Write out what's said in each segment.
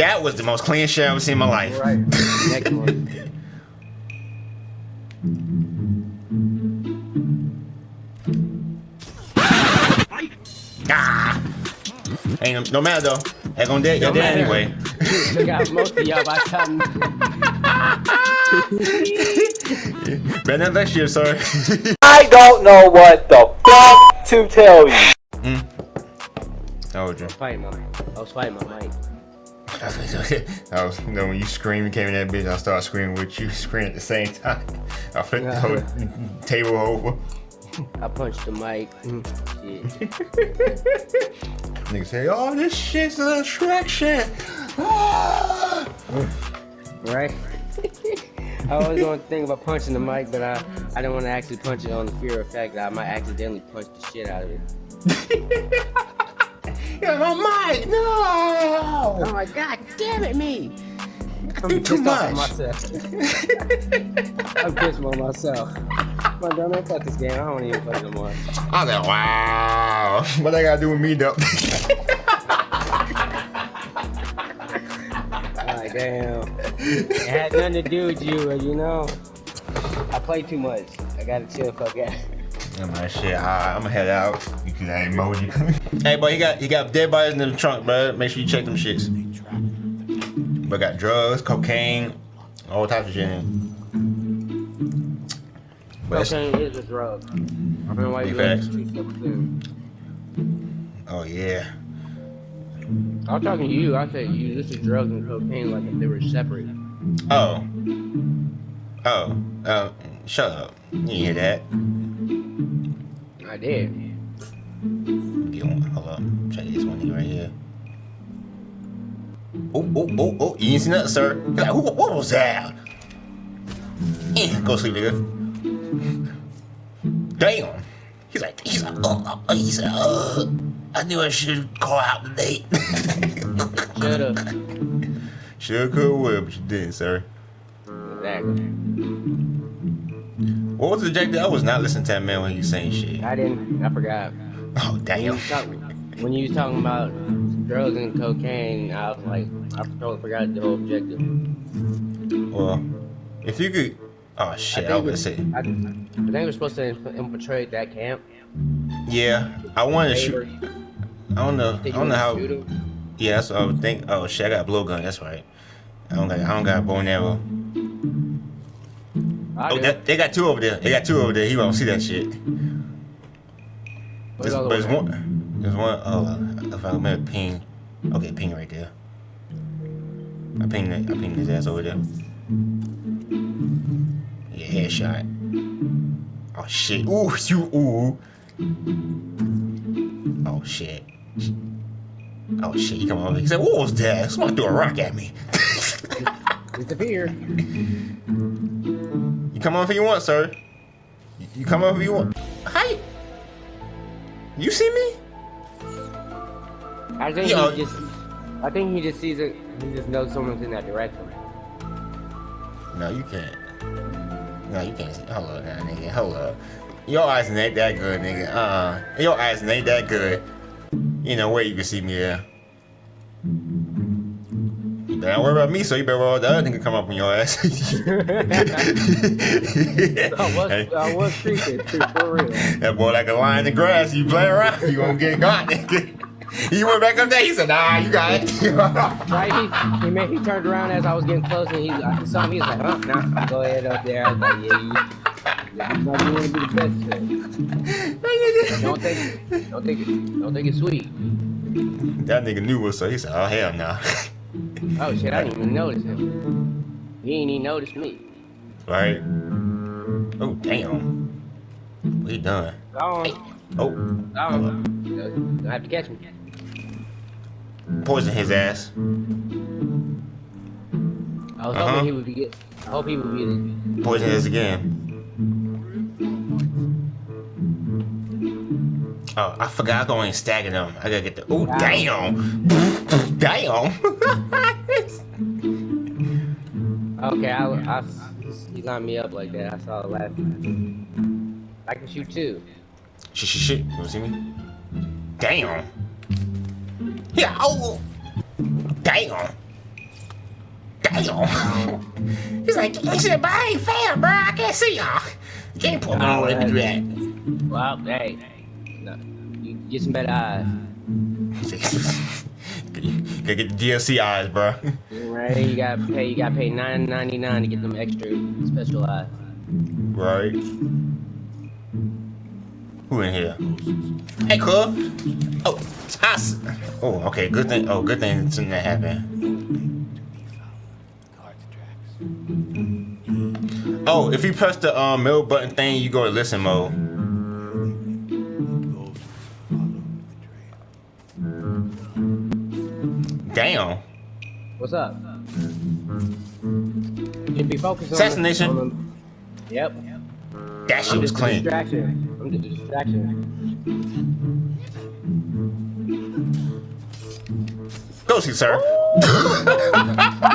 That was the most clean shit I've ever seen in my life. Right. Next one. Ah! Ain't no, no matter though. Heck on dead, you're No dead anyway. Took out most of y'all by time. Better than next year, sir. I don't know what the fuck to tell you. mm. Oh, Joe. Fighting my, I was fighting my mic. I was, you know, when you scream, you came in that bitch, I started screaming with you, screaming at the same time. I flipped the whole table over. I punched the mic. Mm, Niggas say, oh, this shit's an attraction. Right? I always want to think about punching the mic, but I, I didn't want to actually punch it on the fear of fact that I might accidentally punch the shit out of it. Yeah, my mic, no! Oh my god, damn it, me! I'm do too pissed off at much. myself. I'm pissed on myself. My dumb ass fuck this game. I don't want to even play no more. I was like, wow. What that gotta do with me, though? Like, damn. It had nothing to do with you, you know, I play too much. I gotta chill, fuck out. Yeah, my shit. Alright, I'm gonna head out because that emoji. hey, boy, you got you got dead bodies in the trunk, bro. Make sure you check them shits. But got drugs, cocaine, all types of shit. in it. But it's- Cocaine is a drug. I don't know why you Big to treat stuff soon. oh yeah. I'm talking to you. I said you This is drugs and cocaine like if they were separate. Oh. Oh. Uh, shut up. You hear that. I did. Get one. Hold up. Check this one here right here. Oh, oh, oh, oh. You ain't seen nothing, sir. Like, who, what was that? Eh, go sleep, nigga. Damn. He's like, he's like, uh, uh, he said, uh, I knew I should call out the date. Shut up. Should could would, but you didn't, sir. Exactly. What was the objective? I was not listening to that man when he was saying shit. I didn't. I forgot. Oh, When you, damn. was talking, when you was talking about drugs and cocaine, I was like, I totally forgot the whole objective. Well, if you could. Oh, shit, I, think was gonna say. I, I think we're supposed to infiltrate that camp. Yeah, I wanted to shoot. I don't know. I don't know how. Yeah, that's what I would think. Oh shit, I got a blowgun. That's right. I don't got. I don't got a bow and arrow. I Oh, that, they got two over there. They got two over there. He won't see that shit. There's, the there's one? There's one. Oh, if I remember, ping. Okay, ping right there. I pinged. I pinged his ass over there. Yeah, headshot. Oh shit. Ooh, you. Ooh. Oh shit. Oh shit. He come over. He said, "What was that? Somebody threw a rock at me." Disappear. You come on if you want, sir. You- come on if you want. Hi. You see me? I think Yo. he just. I think he just sees it. He just knows someone's in that direction. No, you can't. No, you can't see. Hold up, now, nigga. Hold up. Your eyes ain't that good, nigga. Uh, your eyes ain't that good. You know where you can see me there. Not worry about me, so you better worry about the other nigga come up on your ass. I was, Hey. I was creeping too, for real. That boy like a lion in the grass. You play around, you gonna get got, nigga. He went back up there. He said, "Nah, you got it." Right? He, he, made, he turned around as I was getting close and he I saw me. He was like, huh, nah, go ahead up there. I was like, yeah, you, yeah, you want to be the best. Today. Don't think, it. don't think, it, don't think it's sweet. that nigga knew us, so he said, "Oh hell no." Oh shit, I didn't even notice him. He ain't even noticed me. right? Oh damn. What he done? Gone. Oh. Don't have to catch me. poison his ass. I was Uh-huh. hoping he would be get. I hope he would be the. Poison his again. Oh, I forgot I going stacking them. I gotta get the. Oh damn! damn! Okay, I, I, he lined me up like that. I saw it last time. I can shoot too. shit, shit, shit. You wanna see me? Damn! Yeah. Oh. Damn! Damn. He's like, he said, but I ain't fan, bro. I can't see y'all. You can't pull me all the way to do that. Well, hey, no, you get some better eyes. Gotta get the DLC eyes, bro. Right, you gotta pay. You gotta pay nine ninety nine to get them extra special eyes. Right. Who in here? Hey, cool. Oh, I s Oh, okay. Good thing. Oh, good thing something that happened. Oh, if you press the um, middle button thing, you go to listen mode. Damn. What's up? You be focused on Assassination. On the, yep. That shit was clean. distraction. I'm just a distraction. Go see, sir.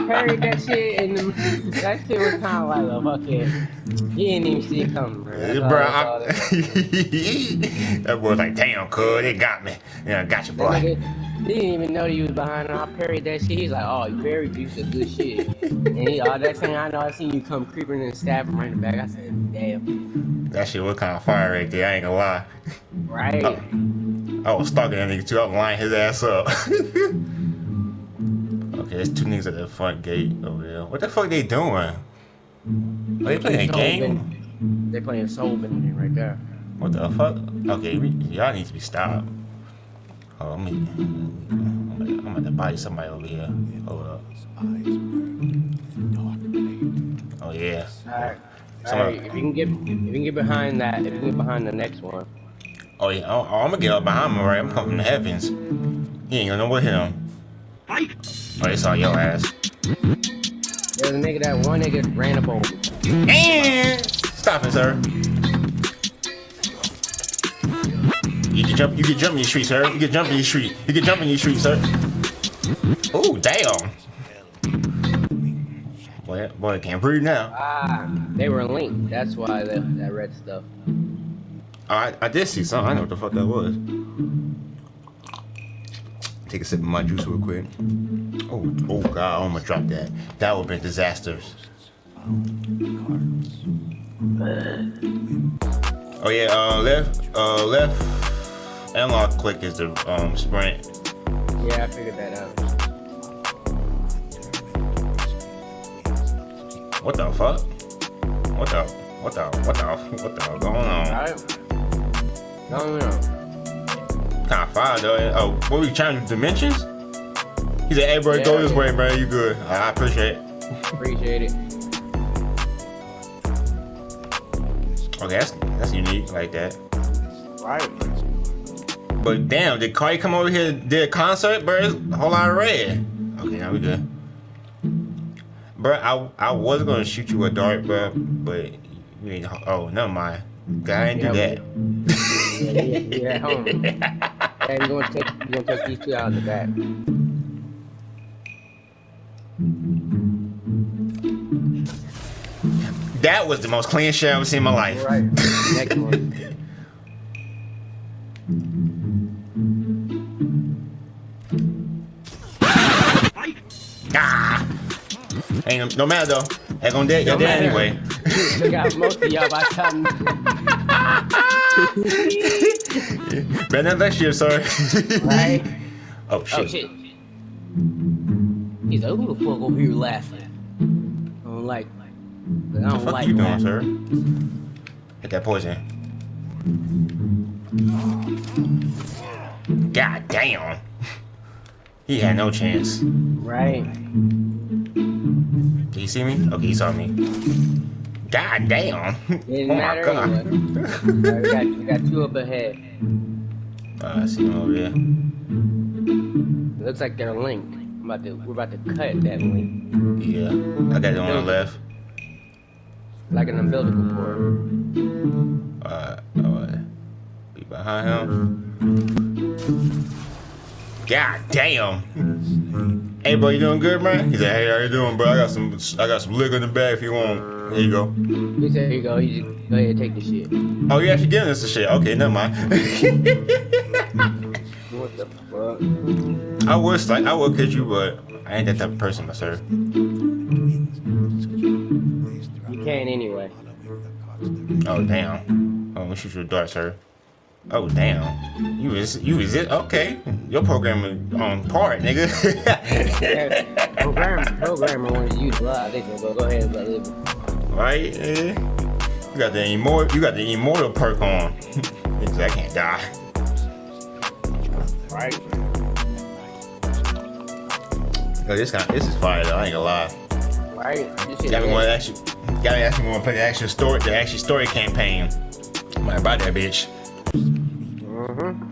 Parried that shit and the, that shit was kind of like a fucking. He didn't even see it coming, bro. That's Bro, all I, that- that boy was like, damn, cuz, they got me. Yeah, got you, boy. He didn't even know you was behind him. I parried that shit. He's like, oh, you parried you some good shit. and he, all that thing I know, I seen you come creeping and stab him right in the back. I said, damn. That shit was kind of fire right there, I ain't gonna lie. Right. Oh. I was stalking that nigga too, I was lining his ass up. okay, there's two niggas at the front gate over there. What the fuck they doing? Are they playing a game? They playing soul bending right there. What the fuck? Okay, we, y'all need to be stopped. Oh, let me. I'm gonna, I'm gonna body somebody over here. Hold up. Oh yeah. Alright. Of- if you can get if you can get behind that, if you can get behind the next one. Oh yeah. Oh, oh I'm gonna get up behind him, right? I'm coming from the heavens. He ain't gonna know what hit him. Oh, they saw your ass. There's a nigga that one nigga ran up over. And stop it, sir. You can jump. You can jump in your street, sir. You can jump in your street. You can jump in your street, sir. Oh damn. Boy, boy, can't breathe now. Ah, they were linked. That's why that, that red stuff. Oh, I, I did see something. I know what the fuck that was. Take a sip of my juice real quick. Oh, oh god, I'm gonna drop that. That would have been disastrous. Oh yeah, uh, left, uh, left analog click is the um sprint. Yeah, I figured that out. What the fuck? What the? What the? What the? What the going on? Alright. No, no, no. Kind of fire though. Oh, what we trying dimensions? He said, "Hey, bro, go this way, man. You good? I appreciate it." Appreciate it. Okay, that's that's unique like that. Right. But damn, did Cardi come over here and did a concert, bro? It's a whole lot of red. Okay, now we good. Bro, I I was gonna shoot you a dart, bro, but you need. Oh, never mind. I ain't do Yeah, that. Yeah, yeah, yeah, at. And you're gonna take you're gonna take these two out in the back. that was the most clean shit I've ever seen in my life. Right. Next one. Ain't no, no matter though. Ain't gonna dead. You're No dead anyway. Took got most of y'all by time. Better than next year, sir. Right? Oh shit. Oh shit. He's like, who the fuck over here laughing? I don't like. I What the don't fuck like you doing, laughing. sir? Hit that poison. God damn. He had no chance. Right. Did you see me? Okay, he saw me. God damn. Didn't oh my matter god. anyway. Alright, we, got, we got two up ahead. Uh, I see him over there. It looks like they're linked. I'm about to, we're about to cut that link. Yeah. I got it on the left. Like an umbilical cord. Uh, uh, be behind him. God damn. Hey, bro, you doing good, man? Mm-hmm. He said, Hey, how you doing, bro? I got some, I got some liquor in the bag if you want. Here you go. He said, here you go, you just go ahead and take the shit. Oh, you actually giving us the shit? Okay, never mind. What the fuck? I would like, I would catch you, but I ain't that type of person, my sir. You can't anyway. Oh damn. Oh, shoot your dart, sir. Oh damn. You is you is it? Okay. Your program is on part, nigga. programmer, programmer wanted to use live. They go, go ahead and live. Right? Eh? You got the immortal you got the immortal perk on. Niggas, I can't die. Right. Oh, this kind this is fire though, I ain't gonna lie. Right. This shit Got me is- want to actually got me actually want to play the actual story the actual story campaign. I'm buy that bitch. Mhm.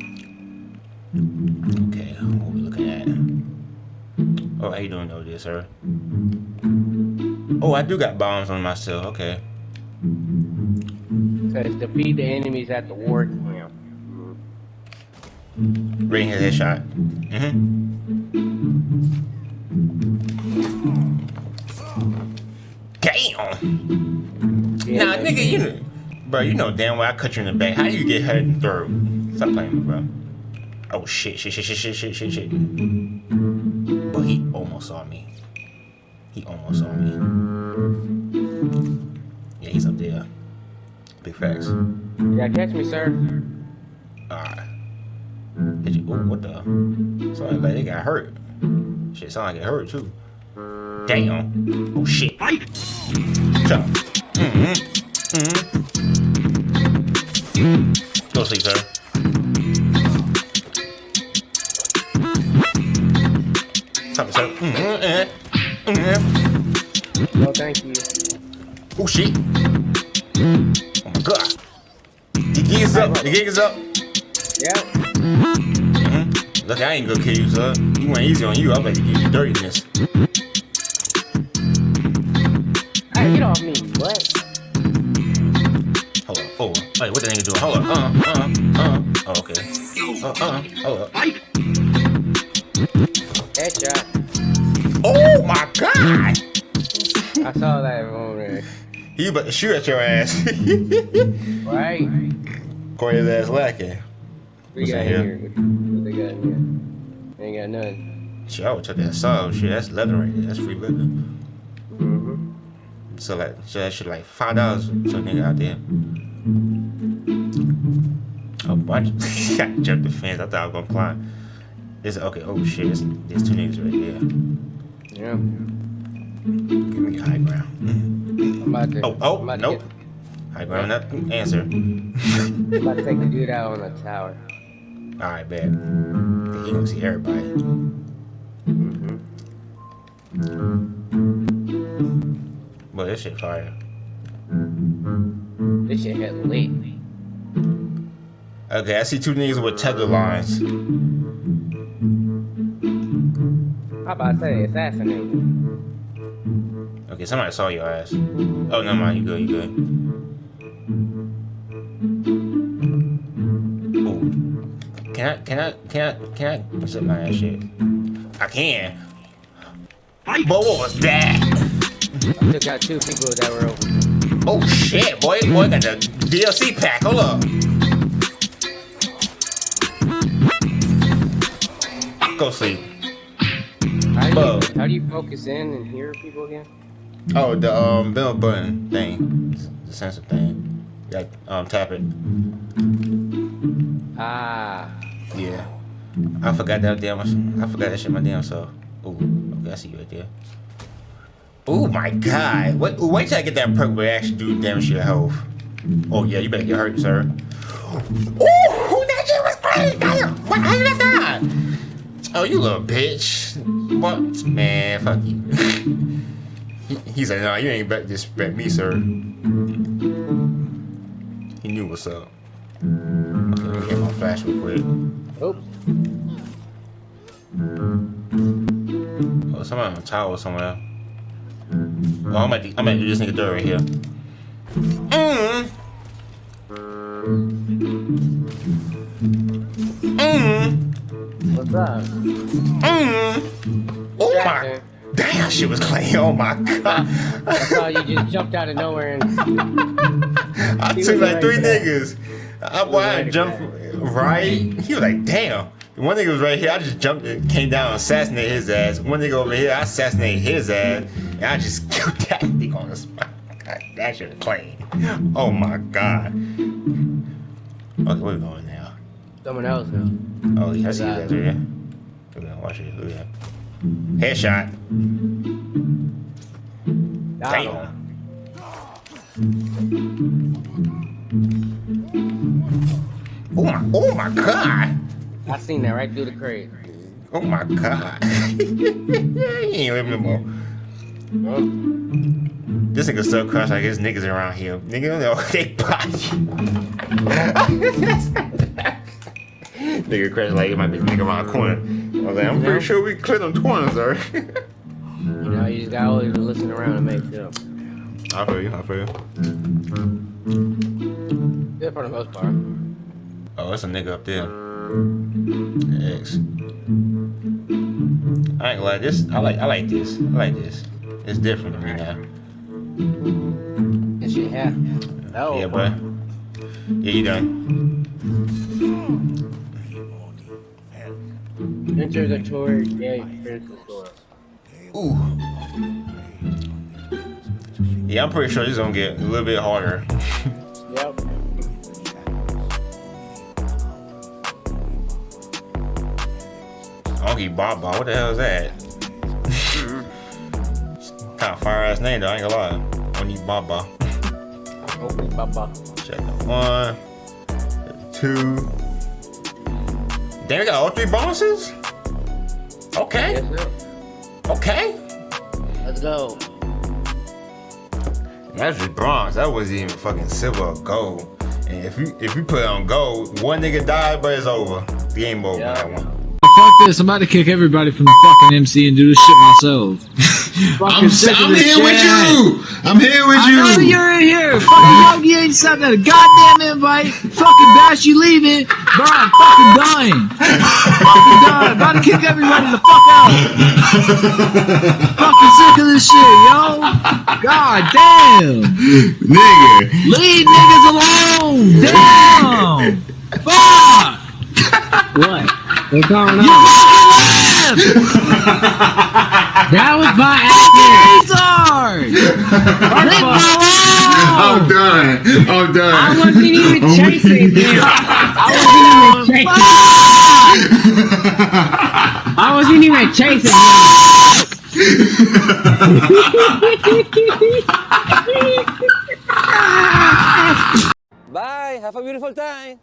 Okay, what we looking at? Oh, how you doing though, dear sir? Oh, I do got bombs on myself. Okay. Says defeat the enemies at the war camp. Ring his headshot. Mm-hmm. Damn! Yeah, Nah, nigga, you bro, you know damn well I cut you in the back. How you get hurt in the throat? Stop playing, bro. Oh shit, shit, shit, shit, shit, shit, shit, shit. But he almost saw me. He almost saw me. Yeah, he's up there. Big facts. You gotta catch me, sir. Alright. Hit you. Ooh, what the? Sound like they got hurt. Shit, sound like it hurt too. Damn. Oh shit. Shut up. Mm-hmm. Mm-hmm. Go sleep, sir. Stop it, sir. Mm-hmm. Mm-hmm. No, thank you. Oh shit. Oh my god. The gig is up. The gig is up. Yep. Mm-hmm. Look, I ain't gonna kill you, sir. You went easy on you. I'm about to give you dirtiness. Hey, get off me. What? Hold on. Oh, wait, what the nigga doing? Hold on. Uh, uh, uh. Oh, okay. Uh, uh. Hold up. I saw that there. He about to shoot at your ass. Right? Corey his ass lacking. We What's got here. here? What, they got in here? Ain't got none. Shit, I would took that saw. Shit, that's leather right there. That's free leather. Mm-hmm. So like, so that shit like five dollars. So nigga out there. Oh, watch! I jumped the fence. I thought I was gonna climb. This okay. Oh shit! There's, there's two niggas right there. Yeah. Give me high ground. I'm about to. Oh, oh, I'm about to nope. High ground. Not answer. I'm about to take the dude out on the tower. All right, bet. He gonna see everybody. Mm-hmm. But this shit fire. This shit hit lit. Okay, I see two niggas with tether lines. How about I say assassinate? Okay, somebody saw your ass. Oh, never mind. You good? You good? Oh, can I? Can I? Can I? Can I? What's up, my ass shit? I can. But what was that? I took out two people that were over. Oh shit, boy! Boy got the DLC pack. Hold up. Go sleep. How do, you, how do you focus in and hear people again? Oh, the um bell button thing, the sensor thing. Yeah, um tap it. Ah. Yeah. I forgot that damn. I forgot that shit my damn self. Ooh, okay, I see you right there. Oh my god! Wait, wait till I get that perk where it actually do damage to your health. Oh yeah, you better get hurt, sir. Oh, that shit was crazy! Damn! What? How did I die? Oh, you little bitch! What? Man, fuck you. He- He's like, no, you ain't better disrespect me, sir. He knew what's up. Okay, let me get my flash real quick. Oops. Oh, somebody on the tower somewhere. Oh, I'm gonna, I'm gonna do this nigga dirt right here. Mm. Mm. What's up? Mm. Oh my. Damn, she was clean. Oh my god. I saw you just jumped out of nowhere and I took like three niggas. I, why I jumped right. He was like, damn. One nigga was right here. I just jumped and came down and assassinated his ass. One nigga over here, I assassinated his ass. And I just killed that nigga on the spot. that shit clean. Oh my god. Okay, where we going now? Someone else now. Oh, yeah, I see you guys right here. Look at that, watch it. Look at that. Headshot. Damn. Oh my, oh my god. I seen that right through the crate. Oh my god. he ain't living no more. This nigga still crush like his niggas around here. Nigga, no, they body. nigga crush like it might be nigga around the corner. I was like, I'm pretty sure we cleared them corners, sir. You know, you just gotta always listen around and make sure. I feel you, I feel you. Yeah, for the most part. Oh, that's a nigga up there. X. I ain't gonna this I like I like this. I like this. It's different from me now. This shit yeah. Oh, Yeah, bro. Yeah, you done. Enter the tour. Yeah, experience the store. Ooh. Yeah, I'm pretty sure this is gonna get a little bit harder. Yep. Unky Baba, what the hell is that? Mm-hmm. kind of fire ass name though, I ain't gonna lie. Unky Baba. Okay, baba. Check the one, two. Damn, we got all three bonuses? Okay, okay. Let's go. That's just bronze. That wasn't even fucking silver or gold. And if you if you put it on gold, one nigga died, but it's over. Game over Yeah. that one. Fuck this, I'm about to kick everybody from the fucking MC and do this shit myself. I'm, I'm this here with you. I'm here with I know you. you're in here. Fucking Yogi ain't sent a goddamn invite. Fucking Bash, you leaving. Bro, I'm fucking done. fucking done. About to kick everybody the fuck out. fucking sick of this shit, yo. God damn. Nigga. Leave niggas alone. Damn. Fuck. What? What's going You on? Fucking left. That was my Fucking accident. retard. Leave me I'm done. I'm done. I wasn't even oh I'm chasing weak. him. I wasn't even chasing. I wasn't even chasing him. Bye. Have a beautiful time.